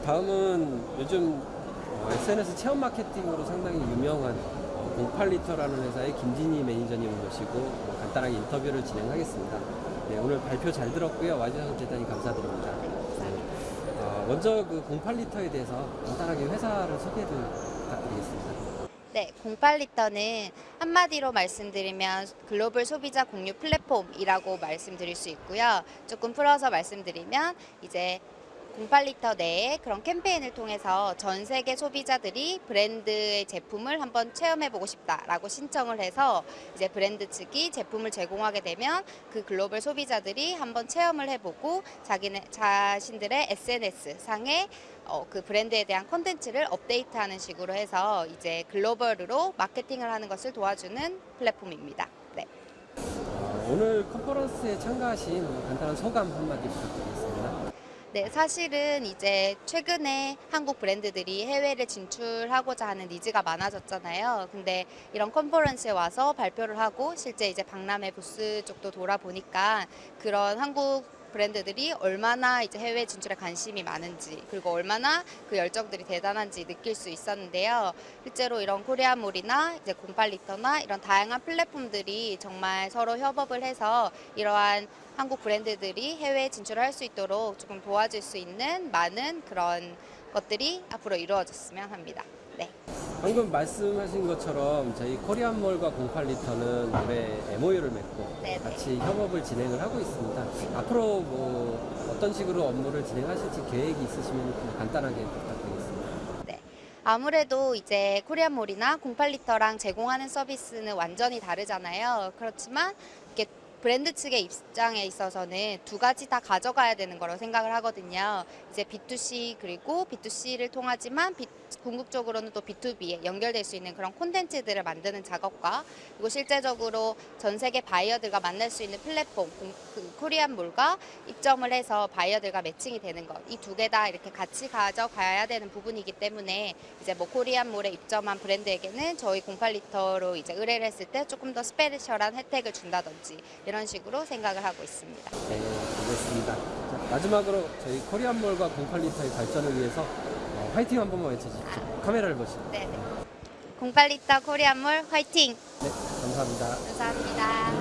어, 다음은 요즘 어, SNS 체험 마케팅으로 상당히 유명한 08리터라는 회사의 김진희 매니저님을 모시고 어, 간단하게 인터뷰를 진행하겠습니다. 네, 오늘 발표 잘 들었고요. 와주셔서 대단히 감사드립니다. 어, 먼저 그 08리터에 대해서 간단하게 회사를 소개를 부탁드리겠습니다. 네, 08리터는 한마디로 말씀드리면 글로벌 소비자 공유 플랫폼이라고 말씀드릴 수 있고요. 조금 풀어서 말씀드리면 이제 08리터 내에 그런 캠페인을 통해서 전 세계 소비자들이 브랜드의 제품을 한번 체험해보고 싶다라고 신청을 해서 이제 브랜드 측이 제품을 제공하게 되면 그 글로벌 소비자들이 한번 체험을 해보고 자기네 자신들의 SNS 상에 어, 그 브랜드에 대한 콘텐츠를 업데이트하는 식으로 해서 이제 글로벌으로 마케팅을 하는 것을 도와주는 플랫폼입니다. 네. 어, 오늘 컨퍼런스에 참가하신 간단한 소감 한마디 부탁드리겠습니다. 네, 사실은 이제 최근에 한국 브랜드들이 해외를 진출하고자 하는 니즈가 많아졌잖아요. 근데 이런 컨퍼런스에 와서 발표를 하고 실제 이제 박람회 부스 쪽도 돌아보니까 그런 한국 브랜드들이 얼마나 이제 해외 진출에 관심이 많은지 그리고 얼마나 그 열정들이 대단한지 느낄 수 있었는데요. 실제로 이런 코리아몰이나 이제 08리터나 이런 다양한 플랫폼들이 정말 서로 협업을 해서 이러한 한국 브랜드들이 해외에 진출할 수 있도록 조금 도와줄 수 있는 많은 그런 것들이 앞으로 이루어졌으면 합니다. 네. 방금 말씀하신 것처럼 저희 코리안몰과 08리터는 올해 MOU를 맺고 네네. 같이 협업을 진행을 하고 있습니다. 앞으로 뭐 어떤 식으로 업무를 진행하실지 계획이 있으시면 좀 간단하게 부탁드리겠습니다. 네. 아무래도 이제 코리안몰이나 08리터랑 제공하는 서비스는 완전히 다르잖아요. 그렇지만 이게 브랜드 측의 입장에 있어서는 두 가지 다 가져가야 되는 거라고 생각을 하거든요. 이제 B2C 그리고 B2C를 통하지만 궁극적으로는 또 B2B에 연결될 수 있는 그런 콘텐츠들을 만드는 작업과 그리고 실제적으로 전 세계 바이어들과 만날 수 있는 플랫폼 공- 그 코리안몰과 입점을 해서 바이어들과 매칭이 되는 것 이 두 개 다 이렇게 같이 가져가야 되는 부분이기 때문에 이제 뭐 코리안몰에 입점한 브랜드에게는 저희 08리터로 이제 의뢰를 했을 때 조금 더 스페셜한 혜택을 준다든지 이런 식으로 생각을 하고 있습니다. 네, 알겠습니다. 자, 마지막으로 저희 코리안몰과 08리터의 발전을 위해서 어, 화이팅 한 번만 외쳐주십시오. 카메라를 보시고. 네. 08리터 코리안몰 화이팅! 네, 감사합니다. 감사합니다.